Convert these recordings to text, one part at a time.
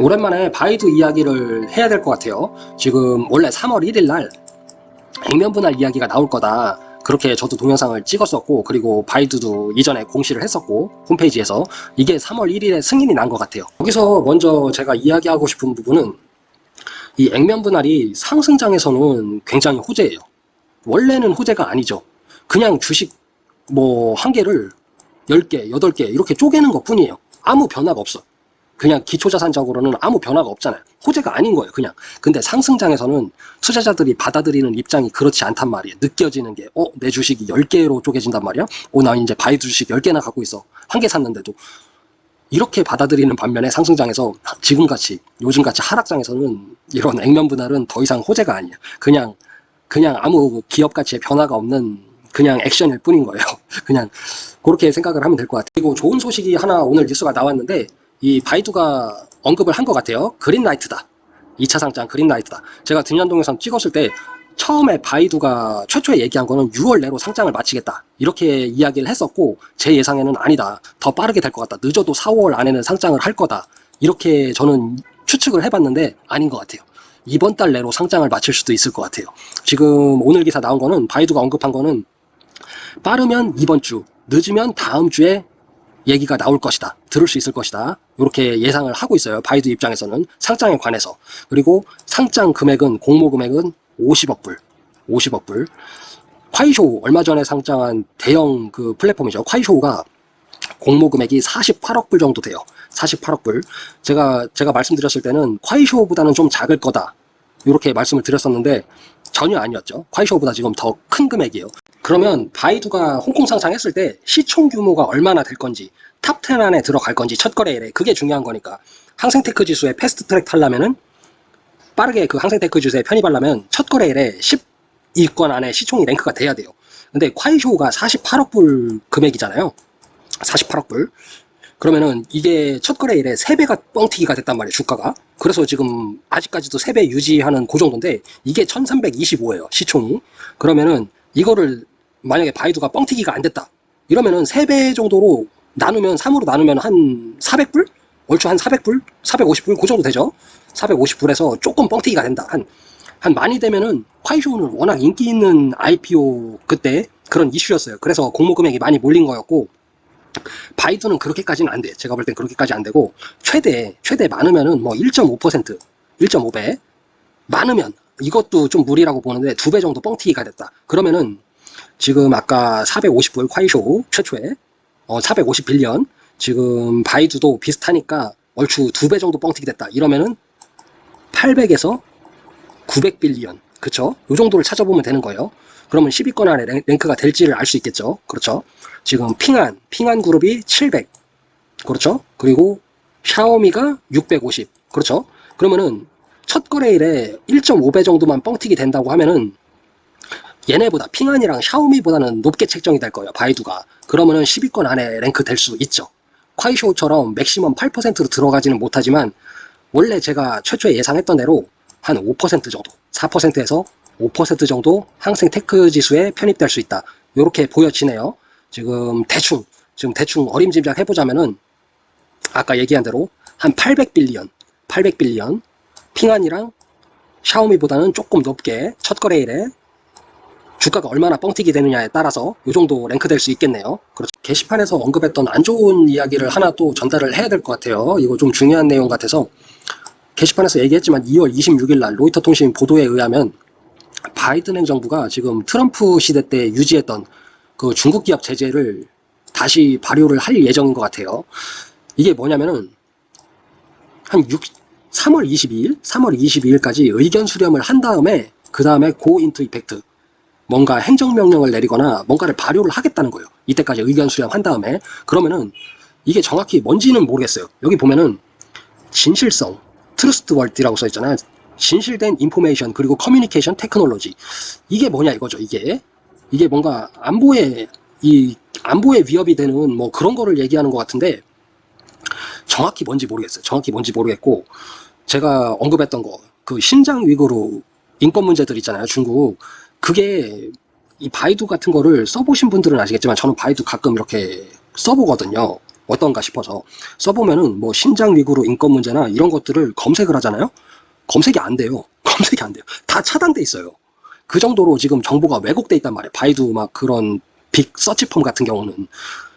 오랜만에 바이두 이야기를 해야 될 것 같아요. 지금 원래 3월 1일 날 액면 분할 이야기가 나올 거다. 그렇게 저도 동영상을 찍었었고 그리고 바이두도 이전에 공시를 했었고 홈페이지에서 이게 3월 1일에 승인이 난 것 같아요. 여기서 먼저 제가 이야기하고 싶은 부분은 이 액면 분할이 상승장에서는 굉장히 호재예요. 원래는 호재가 아니죠. 그냥 주식 뭐 한 개를 10개, 8개 이렇게 쪼개는 것 뿐이에요. 아무 변화가 없어. 그냥 기초자산적으로는 아무 변화가 없잖아요. 호재가 아닌 거예요, 그냥. 근데 상승장에서는 투자자들이 받아들이는 입장이 그렇지 않단 말이에요. 느껴지는 게, 어, 내 주식이 10개로 쪼개진단 말이야? 어, 나 이제 바이두 주식 10개나 갖고 있어. 한 개 샀는데도. 이렇게 받아들이는 반면에 상승장에서 지금같이, 요즘같이 하락장에서는 이런 액면 분할은 더 이상 호재가 아니야. 그냥, 그냥 아무 기업 가치의 변화가 없는 그냥 액션일 뿐인 거예요. 그냥 그렇게 생각을 하면 될 것 같아요. 그리고 좋은 소식이 하나 오늘 뉴스가 나왔는데 이 바이두가 언급을 한 것 같아요. 그린라이트다. 2차 상장 그린라이트다. 제가 등년 동영상 찍었을 때 처음에 바이두가 최초에 얘기한 거는 6월 내로 상장을 마치겠다. 이렇게 이야기를 했었고 제 예상에는 아니다. 더 빠르게 될 것 같다. 늦어도 4, 5월 안에는 상장을 할 거다. 이렇게 저는 추측을 해봤는데 아닌 것 같아요. 이번 달 내로 상장을 마칠 수도 있을 것 같아요. 지금 오늘 기사 나온 거는 바이두가 언급한 거는 빠르면 이번 주, 늦으면 다음 주에 얘기가 나올 것이다. 들을 수 있을 것이다. 이렇게 예상을 하고 있어요. 바이두 입장에서는 상장에 관해서. 그리고 상장 금액은 공모 금액은 50억 불. 50억 불. 콰이쇼 얼마 전에 상장한 대형 그 플랫폼이죠. 콰이쇼가 공모 금액이 48억 불 정도 돼요. 48억 불. 제가 제가 말씀드렸을 때는 콰이쇼보다는 좀 작을 거다. 이렇게 말씀을 드렸었는데 전혀 아니었죠. 콰이쇼보다 지금 더 큰 금액이에요. 그러면 바이두가 홍콩 상장했을 때 시총 규모가 얼마나 될 건지 top 10 안에 들어갈 건지 첫 거래일에 그게 중요한 거니까 항생테크 지수에 fast track 타려면은 빠르게 그 항생테크 지수에 편입하려면 첫 거래일에 10위권 안에 시총이 랭크가 돼야 돼요. 근데 콰이쇼가 48억 불 금액이잖아요. 48억 불. 그러면은 이게 첫 거래일에 3배가 뻥튀기가 됐단 말이에요, 주가가. 그래서 지금 아직까지도 3배 유지하는 그 정도인데 이게 1325예요, 시총이. 그러면은 이거를 만약에 바이두가 뻥튀기가 안 됐다. 이러면은 3배 정도로 나누면 3으로 나누면 한 400불? 얼추 한 400불? 450불? 그 정도 되죠? 450불에서 조금 뻥튀기가 된다. 한, 한 많이 되면은 콰이쇼는 워낙 인기 있는 IPO 그때 그런 이슈였어요. 그래서 공모 금액이 많이 몰린 거였고 바이두는 그렇게까지는 안 돼. 제가 볼 땐 그렇게까지 안 되고 최대 최대 많으면은 뭐 1.5% 1.5배 많으면 이것도 좀 무리라고 보는데 두 배 정도 뻥튀기가 됐다. 그러면은 지금 아까 450불 콰이쇼 최초에 어, 450빌리언 지금 바이두도 비슷하니까 얼추 두 배 정도 뻥튀기 됐다. 이러면은 800에서 900빌리언 그쵸? 요 정도를 찾아보면 되는 거예요. 그러면 10위권 안에 랭크가 될지를 알 수 있겠죠. 그렇죠? 지금 핑안, 핑안 그룹이 700 그렇죠? 그리고 샤오미가 650 그렇죠? 그러면은 첫 거래일에 1.5배 정도만 뻥튀기 된다고 하면은 얘네보다 핑안이랑 샤오미보다는 높게 책정이 될 거예요. 바이두가. 그러면은 10위권 안에 랭크 될 수 있죠. 콰이쇼처럼 맥시멈 8%로 들어가지는 못하지만 원래 제가 최초에 예상했던 대로 한 5% 정도, 4%에서 5% 정도 항생 테크 지수에 편입될 수 있다. 이렇게 보여지네요. 지금 대충, 지금 대충 어림짐작 해보자면은 아까 얘기한 대로 한 800 billion, 800 billion 핑안이랑 샤오미보다는 조금 높게 첫 거래일에 주가가 얼마나 뻥튀기 되느냐에 따라서 이 정도 랭크될 수 있겠네요. 그렇죠. 게시판에서 언급했던 안 좋은 이야기를 하나 또 전달을 해야 될 것 같아요. 이거 좀 중요한 내용 같아서 게시판에서 얘기했지만 2월 26일 날 로이터 통신 보도에 의하면 바이든 행정부가 지금 트럼프 시대 때 유지했던 그 중국 기업 제재를 다시 발효를 할 예정인 것 같아요. 이게 뭐냐면은 한 6, 3월 22일, 3월 22일까지 의견 수렴을 한 다음에 그 다음에 고 인투 이펙트 뭔가 행정명령을 내리거나 뭔가를 발효를 하겠다는 거예요. 이때까지 의견 수렴한 다음에 그러면은 이게 정확히 뭔지는 모르겠어요. 여기 보면은 진실성, trustworthy라고 써 있잖아요. 진실된 information 그리고 communication technology 이게 뭐냐 이거죠. 이게 이게 뭔가 안보에 이 안보에 위협이 되는 뭐 그런 거를 얘기하는 것 같은데 정확히 뭔지 모르겠어요. 정확히 뭔지 모르겠고 제가 언급했던 거 그 신장 위구르 인권 문제들 있잖아요. 중국 그게 이 바이두 같은 거를 써보신 분들은 아시겠지만 저는 바이두 가끔 이렇게 써보거든요. 어떤가 싶어서 써보면은 뭐 신장 위구르 인권 문제나 이런 것들을 검색을 하잖아요. 검색이 안 돼요. 검색이 안 돼요. 다 차단돼 있어요. 그 정도로 지금 정보가 왜곡돼 있단 말이에요. 바이두 막 그런 빅 서치펌 같은 경우는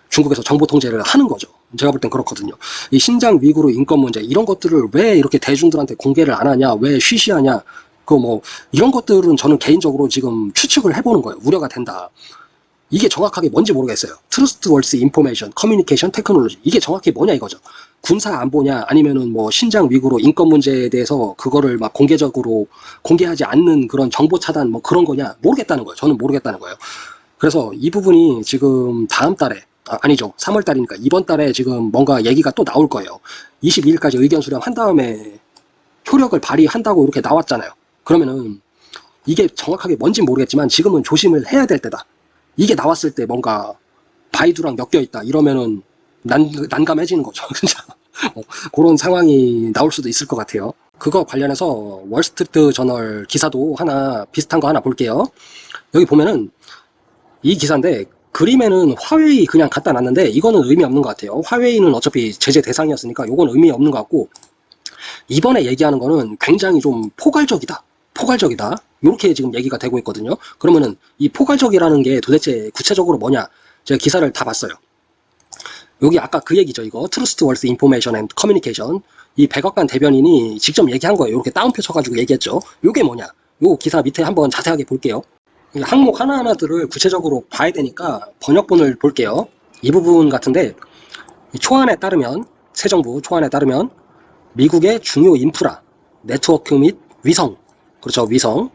중국에서 정보 통제를 하는 거죠. 제가 볼 땐 그렇거든요. 이 신장 위구르 인권 문제 이런 것들을 왜 이렇게 대중들한테 공개를 안 하냐, 왜 쉬쉬하냐, 그 뭐 이런 것들은 저는 개인적으로 지금 추측을 해보는 거예요. 우려가 된다. 이게 정확하게 뭔지 모르겠어요. trustworthy information, communication technology 이게 정확히 뭐냐 이거죠. 군사 안보냐 아니면은 뭐 신장 위구르 인권 문제에 대해서 그거를 막 공개적으로 공개하지 않는 그런 정보 차단 뭐 그런 거냐 모르겠다는 거예요. 저는 모르겠다는 거예요. 그래서 이 부분이 지금 다음 달에 아, 아니죠. 3월 달이니까 이번 달에 지금 뭔가 얘기가 또 나올 거예요. 22일까지 의견 수렴한 다음에 효력을 발휘한다고 이렇게 나왔잖아요. 그러면은 이게 정확하게 뭔지 모르겠지만 지금은 조심을 해야 될 때다. 이게 나왔을 때 뭔가 바이두랑 엮여 있다 이러면은 난, 난감해지는 거죠. 진짜. 어, 그런 상황이 나올 수도 있을 것 같아요. 그거 관련해서 월스트리트 저널 기사도 하나 비슷한 거 하나 볼게요. 여기 보면은 이 기사인데 그림에는 화웨이 그냥 갖다 놨는데 이거는 의미 없는 것 같아요. 화웨이는 어차피 제재 대상이었으니까 이건 의미 없는 것 같고 이번에 얘기하는 거는 굉장히 좀 포괄적이다. 포괄적이다. 이렇게 지금 얘기가 되고 있거든요. 그러면은 이 포괄적이라는 게 도대체 구체적으로 뭐냐? 제가 기사를 다 봤어요. 여기 아까 그 얘기죠. 이거 trustworthy information and communication 이 백악관 대변인이 직접 얘기한 거예요. 이렇게 따옴표 쳐가지고 얘기했죠. 이게 뭐냐? 요 기사 밑에 한번 자세하게 볼게요. 이 항목 하나하나들을 구체적으로 봐야 되니까 번역본을 볼게요. 이 부분 같은데 이 초안에 따르면 새 정부 초안에 따르면 미국의 중요 인프라, 네트워크 및 위성, 그렇죠. 위성,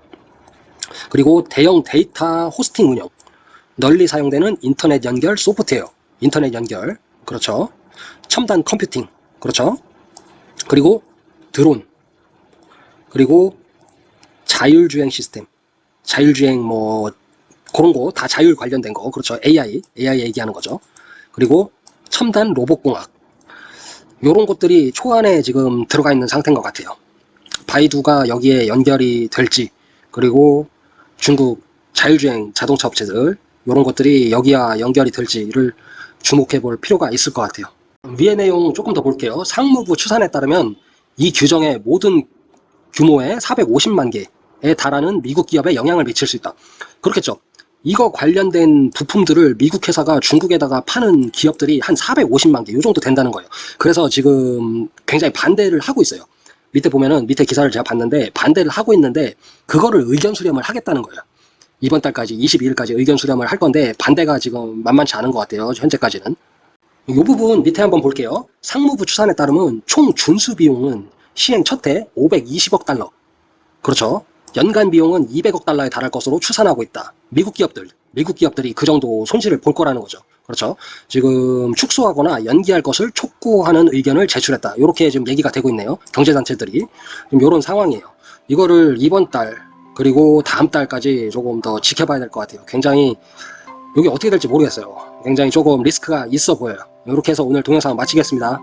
그리고 대형 데이터 호스팅 운영, 널리 사용되는 인터넷 연결 소프트웨어, 인터넷 연결, 그렇죠. 첨단 컴퓨팅, 그렇죠. 그리고 드론, 그리고 자율주행 시스템, 자율주행 뭐 그런 거 다 자율 관련된 거, 그렇죠. AI, AI 얘기하는 거죠. 그리고 첨단 로봇공학, 요런 것들이 초안에 지금 들어가 있는 상태인 것 같아요. 바이두가 여기에 연결이 될지, 그리고 중국 자율주행 자동차 업체들, 요런 것들이 여기와 연결이 될지를 주목해 볼 필요가 있을 것 같아요. 위의 내용 조금 더 볼게요. 상무부 추산에 따르면 이 규정의 모든 규모의 450만 개에 달하는 미국 기업에 영향을 미칠 수 있다. 그렇겠죠. 이거 관련된 부품들을 미국 회사가 중국에다가 파는 기업들이 한 450만 개, 요 정도 된다는 거예요. 그래서 지금 굉장히 반대를 하고 있어요. 밑에 보면은 밑에 기사를 제가 봤는데 반대를 하고 있는데 그거를 의견 수렴을 하겠다는 거예요. 이번 달까지 22일까지 의견 수렴을 할 건데 반대가 지금 만만치 않은 것 같아요. 현재까지는. 이 부분 밑에 한번 볼게요. 상무부 추산에 따르면 총 준수 비용은 시행 첫 해 520억 달러. 그렇죠. 연간 비용은 200억 달러에 달할 것으로 추산하고 있다. 미국 기업들, 미국 기업들이 그 정도 손실을 볼 거라는 거죠. 그렇죠. 지금 축소하거나 연기할 것을 촉구하는 의견을 제출했다. 이렇게 지금 얘기가 되고 있네요. 경제단체들이. 이런 상황이에요. 이거를 이번 달, 그리고 다음 달까지 조금 더 지켜봐야 될 것 같아요. 굉장히 여기 어떻게 될지 모르겠어요. 굉장히 조금 리스크가 있어 보여요. 이렇게 해서 오늘 동영상 마치겠습니다.